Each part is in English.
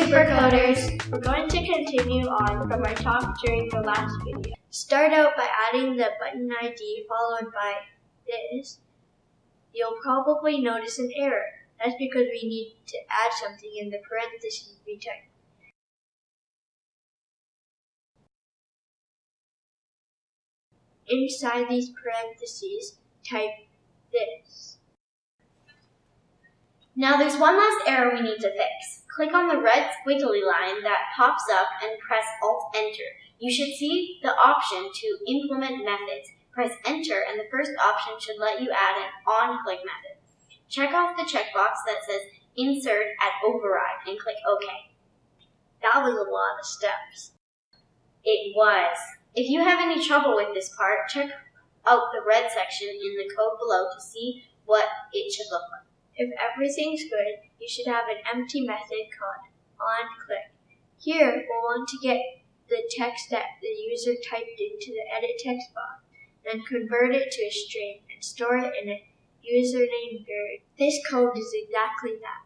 Supercoders! We're going to continue on from our talk during the last video. Start out by adding the button ID followed by this. You'll probably notice an error. That's because we need to add something in the parentheses we typed. Inside these parentheses, type this. Now there's one last error we need to fix. Click on the red squiggly line that pops up and press Alt-Enter. You should see the option to implement methods. Press Enter and the first option should let you add an on-click method. Check off the checkbox that says Insert at Override and click OK. That was a lot of steps. It was. If you have any trouble with this part, check out the red section in the code below to see what it should look like. If everything's good, you should have an empty method called onClick. Here, we'll want to get the text that the user typed into the edit text box, then convert it to a string and store it in a username variable. This code is exactly that.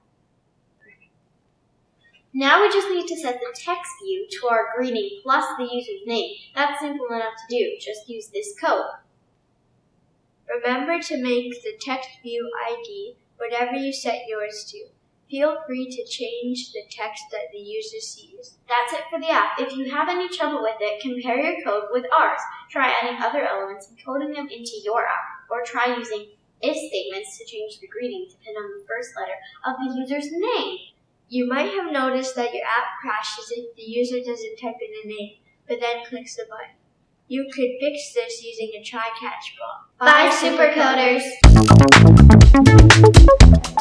Now we just need to set the text view to our greeting plus the user's name. That's simple enough to do. Just use this code. Remember to make the text view ID whatever you set yours to. Feel free to change the text that the user sees. That's it for the app. If you have any trouble with it, compare your code with ours. Try adding other elements and coding them into your app, or try using if statements to change the greeting to on the first letter of the user's name. You might have noticed that your app crashes if the user doesn't type in a name, but then clicks the button. You could fix this using a try-catch block. Bye, Supercoders! Thank you.